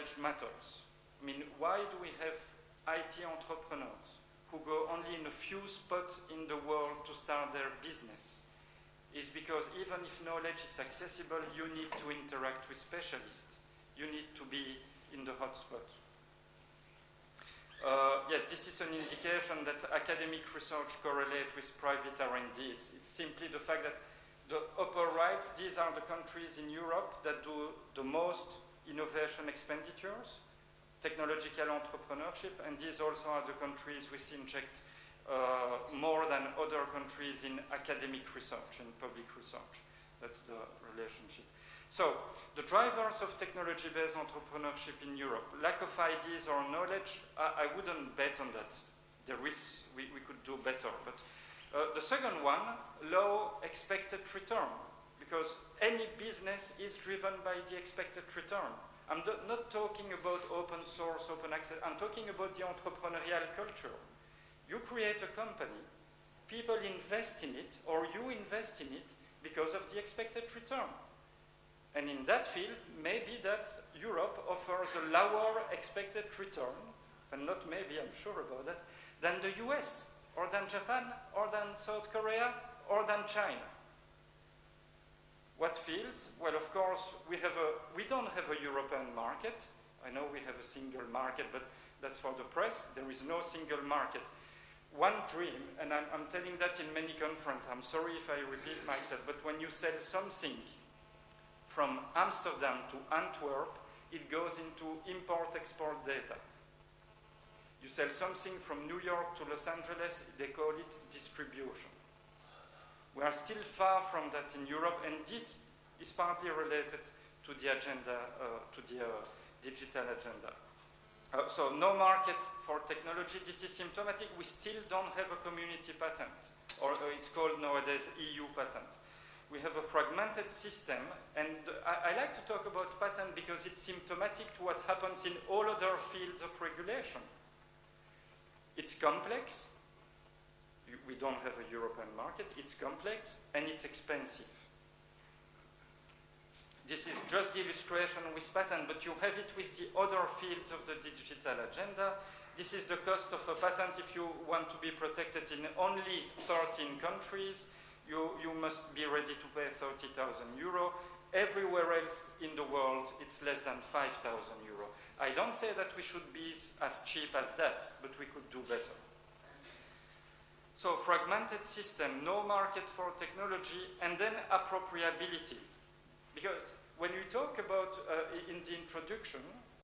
knowledge matters. I mean, why do we have IT entrepreneurs who go only in a few spots in the world to start their business? Is because even if knowledge is accessible, you need to interact with specialists. You need to be in the hotspot. Uh, yes, this is an indication that academic research correlates with private R&D. It's, it's simply the fact that the upper right, these are the countries in Europe that do the most innovation expenditures, technological entrepreneurship, and these also are the countries which inject uh, more than other countries in academic research, in public research. That's the relationship. So, the drivers of technology-based entrepreneurship in Europe, lack of ideas or knowledge, I, I wouldn't bet on that. There is, we, we could do better. But uh, the second one, low expected return, because any business is driven by the expected return. I'm not talking about open source, open access, I'm talking about the entrepreneurial culture. You create a company, people invest in it, or you invest in it because of the expected return. And in that field, maybe that Europe offers a lower expected return, and not maybe, I'm sure about that, than the US, or than Japan, or than South Korea, or than China. What fields? Well, of course, we, have a, we don't have a European market. I know we have a single market, but that's for the press. There is no single market. One dream, and I'm, I'm telling that in many conferences, I'm sorry if I repeat myself, but when you sell something from Amsterdam to Antwerp, it goes into import-export data. You sell something from New York to Los Angeles, they call it distribution. We are still far from that in Europe, and this is partly related to the agenda, uh, to the uh, digital agenda. Uh, so no market for technology, this is symptomatic. We still don't have a community patent, or uh, it's called nowadays EU patent we have a fragmented system, and I, I, like to talk about patent because it's symptomatic to what happens in all other fields of regulation. It's complex, don't have a European market, it's complex, and it's expensive. This is just the illustration with patent, but you have it with the other fields of the digital agenda. This is the cost of a patent if you want to be protected in only 13 countries you, you must be ready to pay 30,000 euro. Everywhere else in the world, it's less than 5,000 euro. I don't say that we should be as cheap as that, but we could do better. So fragmented system, no market for technology, and then appropriability. Because when you talk about, uh, in the introduction,